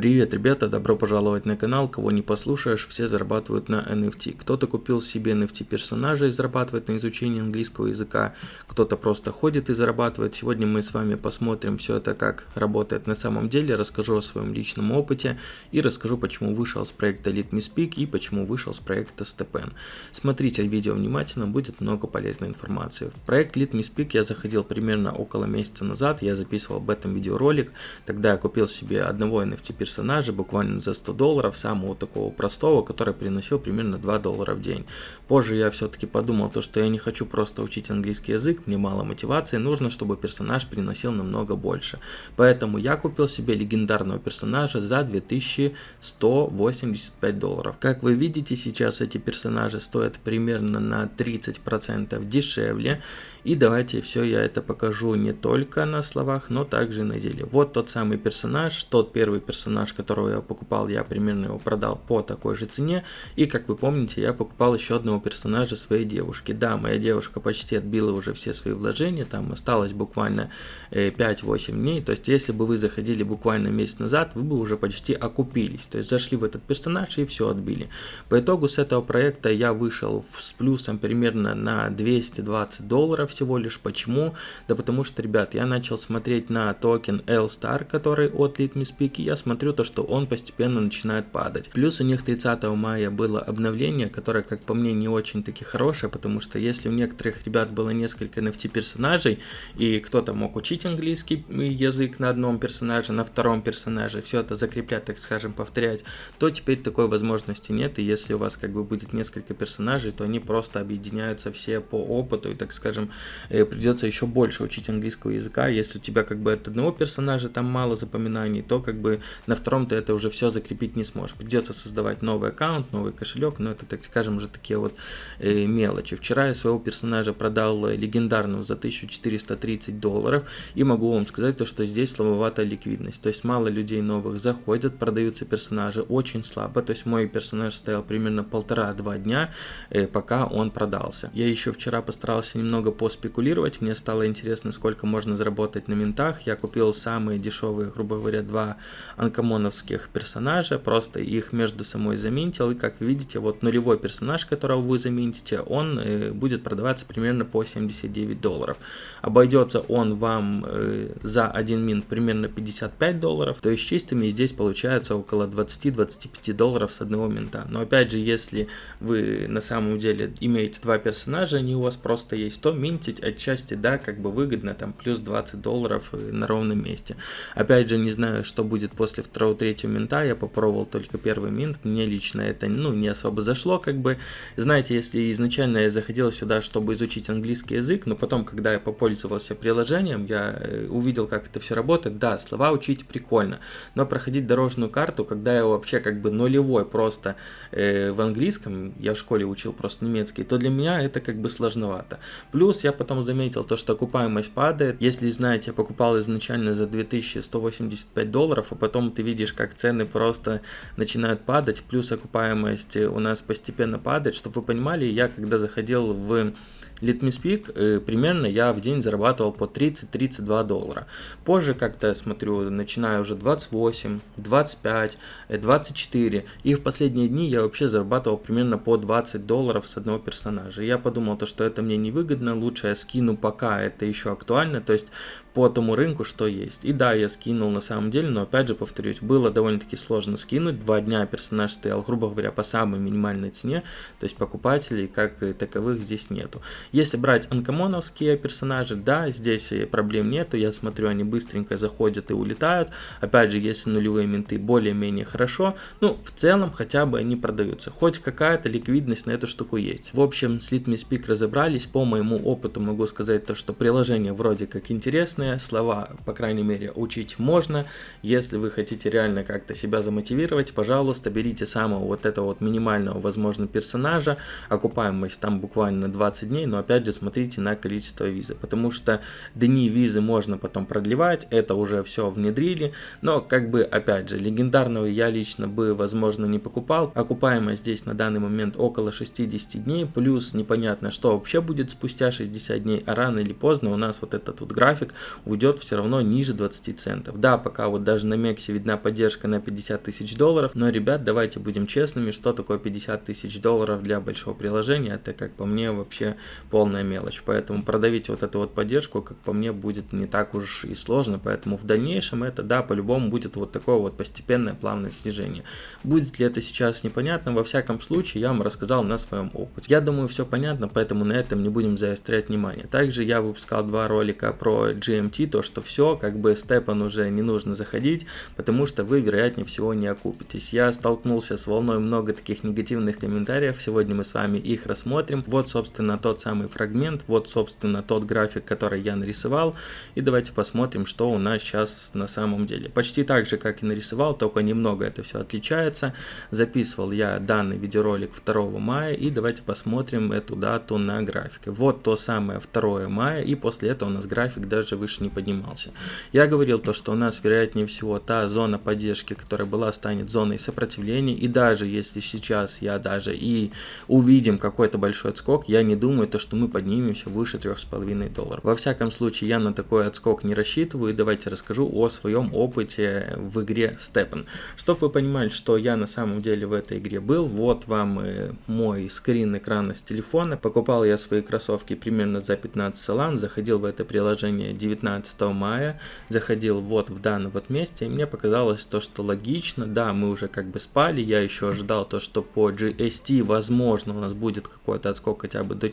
Привет, ребята, добро пожаловать на канал. Кого не послушаешь, все зарабатывают на NFT. Кто-то купил себе NFT персонажа и зарабатывает на изучении английского языка, кто-то просто ходит и зарабатывает. Сегодня мы с вами посмотрим все это, как работает на самом деле, расскажу о своем личном опыте и расскажу, почему вышел с проекта Let Me Speak и почему вышел с проекта Stepen. Смотрите видео внимательно, будет много полезной информации. В проект Let Me Speak я заходил примерно около месяца назад, я записывал об этом видеоролик, тогда я купил себе одного NFT персонажа персонажа буквально за 100 долларов, самого такого простого, который приносил примерно 2 доллара в день. Позже я все-таки подумал, то, что я не хочу просто учить английский язык, мне мало мотивации, нужно, чтобы персонаж приносил намного больше. Поэтому я купил себе легендарного персонажа за 2185 долларов. Как вы видите, сейчас эти персонажи стоят примерно на 30% дешевле. И давайте все я это покажу не только на словах, но также на деле. Вот тот самый персонаж, тот первый персонаж, которого я покупал, я примерно его продал по такой же цене. И как вы помните, я покупал еще одного персонажа своей девушки. Да, моя девушка почти отбила уже все свои вложения, там осталось буквально 5-8 э, дней. То есть, если бы вы заходили буквально месяц назад, вы бы уже почти окупились. То есть, зашли в этот персонаж и все отбили. По итогу с этого проекта я вышел с плюсом примерно на 220 долларов всего лишь. Почему? Да потому что, ребят, я начал смотреть на токен L-Star, который от Litmus и я смотрю то, что он постепенно начинает падать. Плюс у них 30 мая было обновление, которое, как по мне, не очень таки хорошее, потому что если у некоторых ребят было несколько NFT персонажей, и кто-то мог учить английский язык на одном персонаже, на втором персонаже, все это закреплять, так скажем, повторять, то теперь такой возможности нет, и если у вас как бы будет несколько персонажей, то они просто объединяются все по опыту, и, так скажем, придется еще больше учить английского языка. Если у тебя как бы от одного персонажа там мало запоминаний, то как бы на втором ты это уже все закрепить не сможешь. Придется создавать новый аккаунт, новый кошелек, но это, так скажем, уже такие вот э, мелочи. Вчера я своего персонажа продал легендарного за 1430 долларов, и могу вам сказать то, что здесь слабоватая ликвидность. То есть мало людей новых заходят, продаются персонажи очень слабо. То есть мой персонаж стоял примерно полтора-два дня, э, пока он продался. Я еще вчера постарался немного по поспекулировать. Мне стало интересно, сколько можно заработать на ментах. Я купил самые дешевые, грубо говоря, два анкомоновских персонажа. Просто их между собой заминтил. И как видите, вот нулевой персонаж, которого вы заминтите, он э, будет продаваться примерно по 79 долларов. Обойдется он вам э, за один минт примерно 55 долларов. То есть чистыми здесь получается около 20-25 долларов с одного минта. Но опять же, если вы на самом деле имеете два персонажа, они у вас просто есть, то минтить минтить отчасти, да, как бы выгодно, там плюс 20 долларов на ровном месте. Опять же, не знаю, что будет после второго, третьего минта, я попробовал только первый минт, мне лично это, ну, не особо зашло, как бы, знаете, если изначально я заходил сюда, чтобы изучить английский язык, но потом, когда я попользовался приложением, я э, увидел, как это все работает, да, слова учить прикольно, но проходить дорожную карту, когда я вообще как бы нулевой просто э, в английском, я в школе учил просто немецкий, то для меня это как бы сложновато. Плюс я потом заметил то, что окупаемость падает. Если знаете, я покупал изначально за 2185 долларов, а потом ты видишь, как цены просто начинают падать, плюс окупаемость у нас постепенно падает. Чтобы вы понимали, я когда заходил в Let Me Speak, э, примерно я в день зарабатывал по 30-32 доллара. Позже как-то смотрю, начинаю уже 28, 25, 24. И в последние дни я вообще зарабатывал примерно по 20 долларов с одного персонажа. Я подумал, то, что это мне невыгодно, лучше я скину пока это еще актуально, то есть по тому рынку, что есть. И да, я скинул на самом деле, но опять же повторюсь, было довольно-таки сложно скинуть. Два дня персонаж стоял, грубо говоря, по самой минимальной цене, то есть покупателей как таковых здесь нету. Если брать анкомоновские персонажи, да, здесь проблем нету, я смотрю, они быстренько заходят и улетают. Опять же, если нулевые менты более-менее хорошо, ну, в целом хотя бы они продаются. Хоть какая-то ликвидность на эту штуку есть. В общем, с Litme Speak разобрались, по моему опыту могу сказать то, что приложение вроде как интересное, слова, по крайней мере, учить можно. Если вы хотите реально как-то себя замотивировать, пожалуйста, берите самого вот этого вот минимального, возможно, персонажа, окупаемость там буквально 20 дней, но опять же смотрите на количество визы, потому что дни визы можно потом продлевать, это уже все внедрили, но как бы опять же легендарного я лично бы возможно не покупал, окупаемость здесь на данный момент около 60 дней, плюс непонятно что вообще будет спустя 60 дней, а рано или поздно у нас вот этот вот график уйдет все равно ниже 20 центов. Да, пока вот даже на Мексе видна поддержка на 50 тысяч долларов, но ребят давайте будем честными, что такое 50 тысяч долларов для большого приложения, это как по мне вообще полная мелочь, поэтому продавить вот эту вот поддержку, как по мне, будет не так уж и сложно, поэтому в дальнейшем это, да, по-любому будет вот такое вот постепенное плавное снижение. Будет ли это сейчас непонятно, во всяком случае я вам рассказал на своем опыте. Я думаю все понятно, поэтому на этом не будем заострять внимание. Также я выпускал два ролика про GMT, то что все, как бы степан уже не нужно заходить, потому что вы вероятнее всего не окупитесь. Я столкнулся с волной много таких негативных комментариев, сегодня мы с вами их рассмотрим. Вот собственно тот самый фрагмент, вот собственно тот график, который я нарисовал, и давайте посмотрим, что у нас сейчас на самом деле. Почти так же, как и нарисовал, только немного это все отличается. Записывал я данный видеоролик 2 мая, и давайте посмотрим эту дату на графике. Вот то самое 2 мая, и после этого у нас график даже выше не поднимался. Я говорил то, что у нас вероятнее всего та зона поддержки, которая была, станет зоной сопротивления, и даже если сейчас я даже и увидим какой-то большой отскок, я не думаю, то, что мы поднимемся выше 3,5 долларов. Во всяком случае, я на такой отскок не рассчитываю, и давайте расскажу о своем опыте в игре Steppen. Чтобы вы понимали, что я на самом деле в этой игре был, вот вам мой скрин экрана с телефона. Покупал я свои кроссовки примерно за 15 салан, заходил в это приложение 19 мая, заходил вот в данном вот месте, и мне показалось то, что логично, да, мы уже как бы спали, я еще ожидал то, что по GST возможно у нас будет какой-то отскок хотя бы до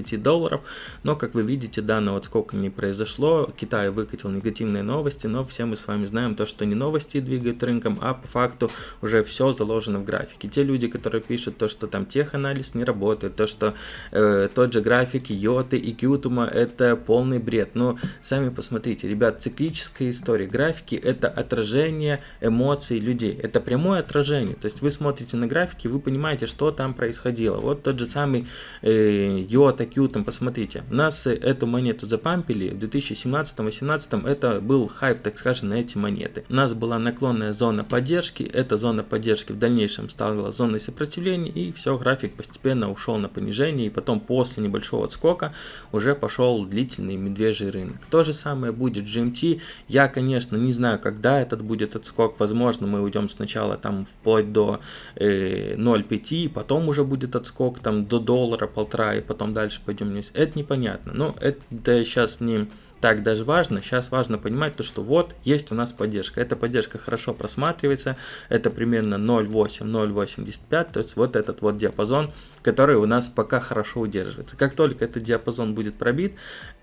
4-5 долларов, но как вы видите, данного отскока не произошло, Китай выкатил негативные новости, но все мы с вами знаем то, что не новости двигают рынком, а по факту уже все заложено в графике. Те люди, которые пишут то, что там теханализ не работает, то, что э, тот же график Йоты и Кьютума это полный бред, но сами посмотрите, ребят, циклическая история. Графики это отражение эмоций людей, это прямое отражение, то есть вы смотрите на графики, вы понимаете, что там происходило. Вот тот же самый э, Йота, Кьютум, посмотрите, у нас эту монету запампили в 2017-2018, это был хайп, так скажем, на эти монеты. У нас была наклонная зона поддержки, эта зона поддержки в дальнейшем стала зоной сопротивления, и все, график постепенно ушел на понижение, и потом после небольшого отскока уже пошел длительный медвежий рынок. То же самое будет GMT, я, конечно, не знаю, когда этот будет отскок, возможно, мы уйдем сначала там вплоть до э, 0,5, потом уже будет отскок там до доллара, полтора, и потом дальше пойдем вниз. Это непонятно, но это сейчас не так даже важно. Сейчас важно понимать то, что вот есть у нас поддержка. Эта поддержка хорошо просматривается. Это примерно 0,8-0,85. То есть вот этот вот диапазон, который у нас пока хорошо удерживается. Как только этот диапазон будет пробит,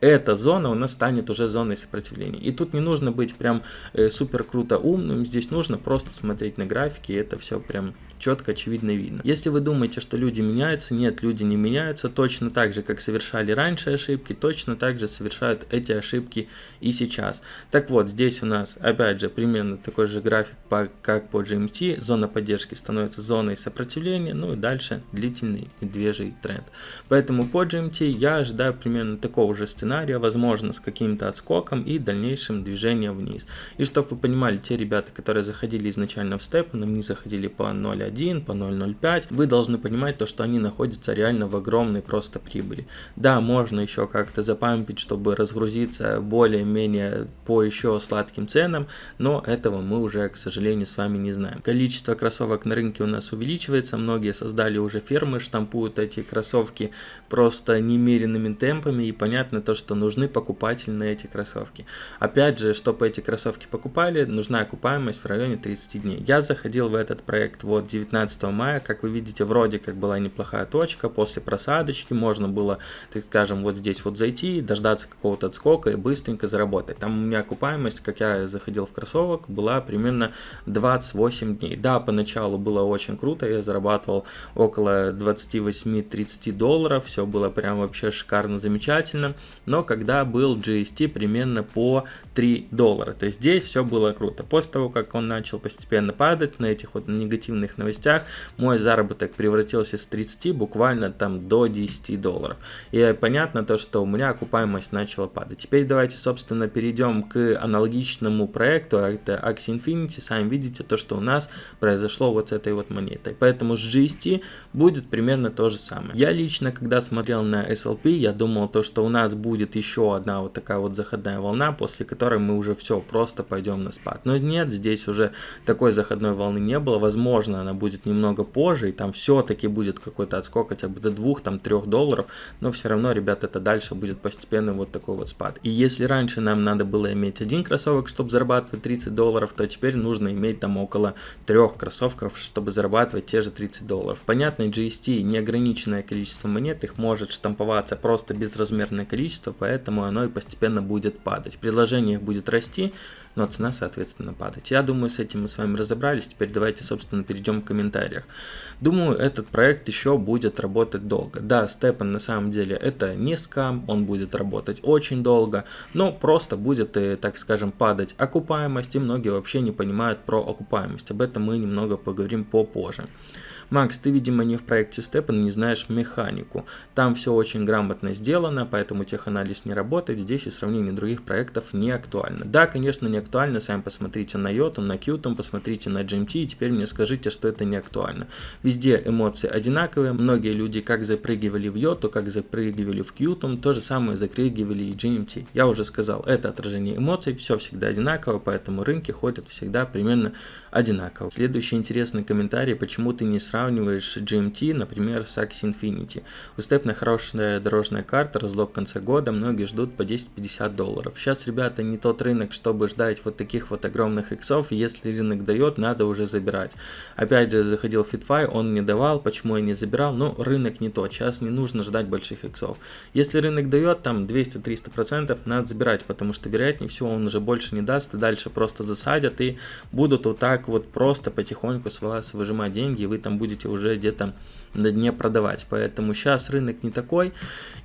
эта зона у нас станет уже зоной сопротивления. И тут не нужно быть прям э, супер круто умным. Здесь нужно просто смотреть на графики. И это все прям четко, очевидно видно. Если вы думаете, что люди меняются, нет, люди не меняются. Точно так же, как совершали раньше ошибки, точно так же совершают эти ошибки ошибки и сейчас. Так вот, здесь у нас опять же примерно такой же график, по, как по GMT. Зона поддержки становится зоной сопротивления, ну и дальше длительный медвежий тренд. Поэтому по GMT я ожидаю примерно такого же сценария, возможно с каким-то отскоком и дальнейшим движением вниз. И чтобы вы понимали, те ребята, которые заходили изначально в степ, но не заходили по 0.1, по 0.05, вы должны понимать то, что они находятся реально в огромной просто прибыли. Да, можно еще как-то запампить, чтобы разгрузиться находится более-менее по еще сладким ценам, но этого мы уже, к сожалению, с вами не знаем. Количество кроссовок на рынке у нас увеличивается, многие создали уже фермы, штампуют эти кроссовки просто немеренными темпами, и понятно то, что нужны покупатели на эти кроссовки. Опять же, чтобы эти кроссовки покупали, нужна окупаемость в районе 30 дней. Я заходил в этот проект вот 19 мая, как вы видите, вроде как была неплохая точка, после просадочки можно было, так скажем, вот здесь вот зайти, дождаться какого-то отскока, быстренько заработать. Там у меня окупаемость, как я заходил в кроссовок, была примерно 28 дней. Да, поначалу было очень круто, я зарабатывал около 28-30 долларов, все было прям вообще шикарно, замечательно, но когда был GST примерно по 3 доллара, то есть здесь все было круто. После того, как он начал постепенно падать на этих вот негативных новостях, мой заработок превратился с 30 буквально там до 10 долларов. И понятно то, что у меня окупаемость начала падать. Теперь давайте, собственно, перейдем к аналогичному проекту, а это Axie Infinity. Сами видите то, что у нас произошло вот с этой вот монетой. Поэтому с GST будет примерно то же самое. Я лично, когда смотрел на SLP, я думал то, что у нас будет еще одна вот такая вот заходная волна, после которой мы уже все, просто пойдем на спад. Но нет, здесь уже такой заходной волны не было. Возможно, она будет немного позже, и там все-таки будет какой-то отскок хотя бы до 2-3 долларов, но все равно, ребят, это дальше будет постепенно вот такой вот спад. И если раньше нам надо было иметь один кроссовок, чтобы зарабатывать 30 долларов, то теперь нужно иметь там около трех кроссовков, чтобы зарабатывать те же 30 долларов. Понятно, GST неограниченное количество монет, их может штамповаться просто безразмерное количество, поэтому оно и постепенно будет падать. Предложение их будет расти, но цена, соответственно, падать. Я думаю, с этим мы с вами разобрались. Теперь давайте, собственно, перейдем к комментариях. Думаю, этот проект еще будет работать долго. Да, Степан на самом деле это не скам, он будет работать очень долго, но просто будет, э, так скажем, падать окупаемость, и многие вообще не понимают про окупаемость. Об этом мы немного поговорим попозже. Макс, ты, видимо, не в проекте Степан, не знаешь механику. Там все очень грамотно сделано, поэтому теханализ не работает. Здесь и сравнение других проектов не актуально. Да, конечно, не актуально. Сами посмотрите на Йоту, на Qtum, посмотрите на GMT и теперь мне скажите, что это не актуально. Везде эмоции одинаковые. Многие люди как запрыгивали в Йоту, как запрыгивали в Qtum, то же самое запрыгивали и GMT. Я уже сказал, это отражение эмоций, все всегда одинаково, поэтому рынки ходят всегда примерно одинаково. Следующий интересный комментарий, почему ты не сравниваешь сравниваешь GMT, например, с Axie Infinity. У Степна хорошая дорожная карта, разлог в конце года, многие ждут по 10-50 долларов. Сейчас, ребята, не тот рынок, чтобы ждать вот таких вот огромных иксов, если рынок дает, надо уже забирать. Опять же, заходил FitFi, он не давал, почему я не забирал, но рынок не тот, сейчас не нужно ждать больших иксов. Если рынок дает там 200-300%, надо забирать, потому что вероятнее всего он уже больше не даст, и дальше просто засадят и будут вот так вот просто потихоньку с вас выжимать деньги, и вы там будете будете уже где-то на дне продавать. Поэтому сейчас рынок не такой,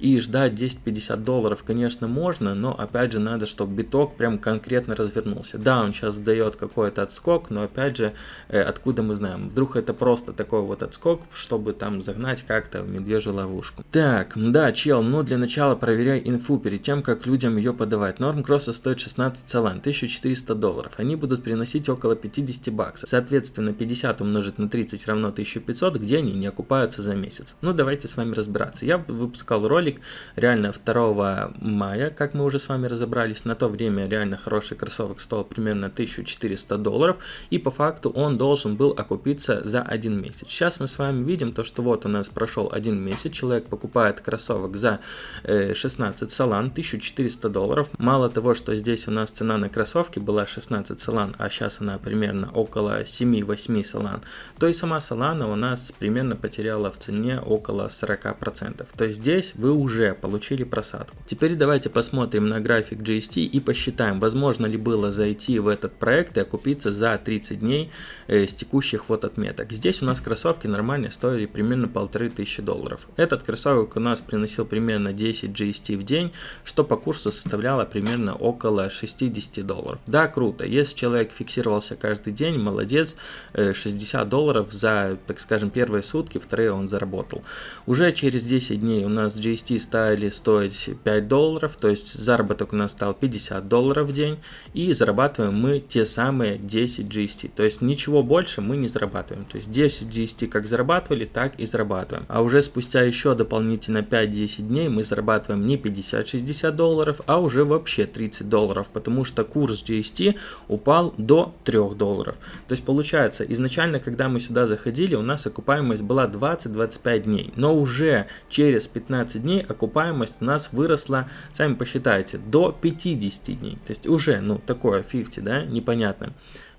и ждать 10-50 долларов, конечно, можно, но опять же надо, чтобы биток прям конкретно развернулся. Да, он сейчас дает какой-то отскок, но опять же, э, откуда мы знаем? Вдруг это просто такой вот отскок, чтобы там загнать как-то в медвежью ловушку. Так, да, чел, ну для начала проверяй инфу перед тем, как людям ее подавать. Норм кросса стоит 16 салан, 1400 долларов. Они будут приносить около 50 баксов. Соответственно, 50 умножить на 30 равно 1500, где они не окупают окупаются за месяц. Ну, давайте с вами разбираться. Я выпускал ролик реально 2 мая, как мы уже с вами разобрались. На то время реально хороший кроссовок стоил примерно 1400 долларов. И по факту он должен был окупиться за один месяц. Сейчас мы с вами видим то, что вот у нас прошел один месяц. Человек покупает кроссовок за 16 э, салан, 1400 долларов. Мало того, что здесь у нас цена на кроссовки была 16 салан, а сейчас она примерно около 7-8 салан, то и сама салана у нас примерно потеряла потеряла в цене около 40%. То есть здесь вы уже получили просадку. Теперь давайте посмотрим на график GST и посчитаем, возможно ли было зайти в этот проект и окупиться за 30 дней э, с текущих вот отметок. Здесь у нас кроссовки нормально стоили примерно полторы тысячи долларов. Этот кроссовок у нас приносил примерно 10 GST в день, что по курсу составляло примерно около 60 долларов. Да, круто. Если человек фиксировался каждый день, молодец, 60 э, долларов за, так скажем, первые сутки, вторые он заработал. Уже через 10 дней у нас GST стали стоить 5 долларов, то есть заработок у нас стал 50 долларов в день, и зарабатываем мы те самые 10 GST, то есть ничего больше мы не зарабатываем, то есть 10 GST как зарабатывали, так и зарабатываем. А уже спустя еще дополнительно 5-10 дней мы зарабатываем не 50-60 долларов, а уже вообще 30 долларов, потому что курс GST упал до 3 долларов. То есть получается, изначально, когда мы сюда заходили, у нас окупаемость была 20-25 дней, но уже через 15 дней окупаемость у нас выросла, сами посчитайте, до 50 дней. То есть уже, ну, такое 50, да, непонятно.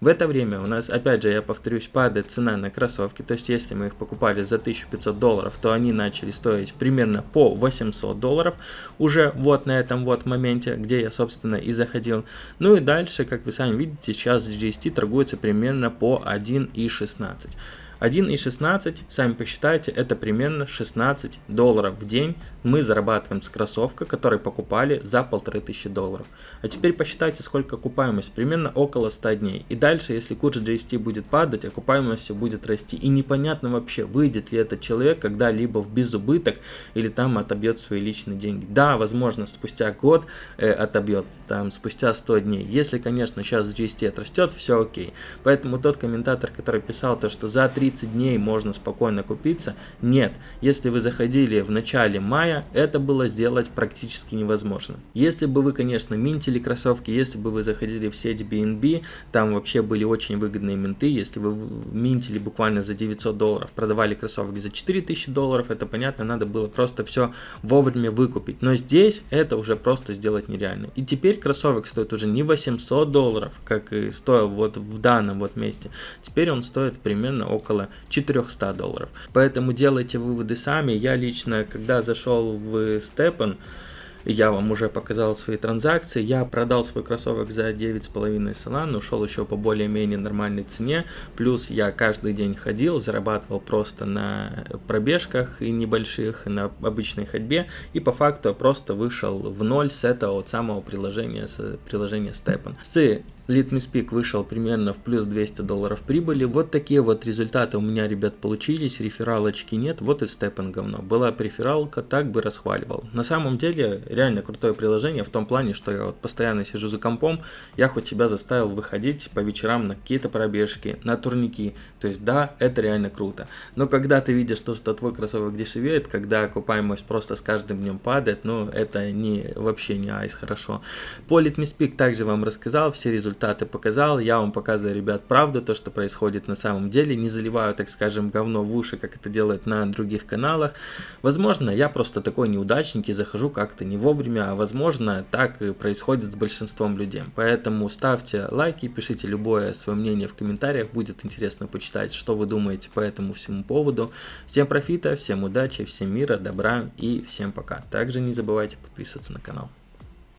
В это время у нас, опять же, я повторюсь, падает цена на кроссовки. То есть, если мы их покупали за 1500 долларов, то они начали стоить примерно по 800 долларов. Уже вот на этом вот моменте, где я, собственно, и заходил. Ну и дальше, как вы сами видите, сейчас GST торгуется примерно по 1,16. 1,16, сами посчитайте, это примерно 16 долларов в день мы зарабатываем с кроссовка, который покупали за 1500 долларов. А теперь посчитайте, сколько окупаемость, примерно около 100 дней. И дальше, если курс GST будет падать, окупаемость все будет расти. И непонятно вообще, выйдет ли этот человек когда-либо в безубыток или там отобьет свои личные деньги. Да, возможно, спустя год э, отобьет, там спустя 100 дней. Если, конечно, сейчас GST отрастет, все окей. Поэтому тот комментатор, который писал то, что за 30 30 дней можно спокойно купиться. Нет, если вы заходили в начале мая, это было сделать практически невозможно. Если бы вы, конечно, минтили кроссовки, если бы вы заходили в сеть BNB, там вообще были очень выгодные минты, если вы минтили буквально за 900 долларов, продавали кроссовки за 4000 долларов, это понятно, надо было просто все вовремя выкупить. Но здесь это уже просто сделать нереально. И теперь кроссовок стоит уже не 800 долларов, как и стоил вот в данном вот месте. Теперь он стоит примерно около около 400 долларов. Поэтому делайте выводы сами. Я лично, когда зашел в Степан, я вам уже показал свои транзакции. Я продал свой кроссовок за 9,5 салан, ушел еще по более-менее нормальной цене. Плюс я каждый день ходил, зарабатывал просто на пробежках и небольших, на обычной ходьбе. И по факту просто вышел в ноль с этого вот самого приложения, с приложения Stepan. С Litmus вышел примерно в плюс 200 долларов прибыли. Вот такие вот результаты у меня, ребят, получились. Рефералочки нет, вот и Stepan говно. Была префералка, так бы расхваливал. На самом деле реально крутое приложение в том плане, что я вот постоянно сижу за компом, я хоть себя заставил выходить по вечерам на какие-то пробежки, на турники. То есть да, это реально круто. Но когда ты видишь то, что твой кроссовок дешевеет, когда окупаемость просто с каждым днем падает, ну это не вообще не айс хорошо. По Litmus также вам рассказал, все результаты показал, я вам показываю, ребят, правду, то, что происходит на самом деле, не заливаю, так скажем, говно в уши, как это делают на других каналах. Возможно, я просто такой неудачник и захожу как-то не вовремя, а возможно так и происходит с большинством людей. Поэтому ставьте лайки, пишите любое свое мнение в комментариях, будет интересно почитать, что вы думаете по этому всему поводу. Всем профита, всем удачи, всем мира, добра и всем пока. Также не забывайте подписываться на канал.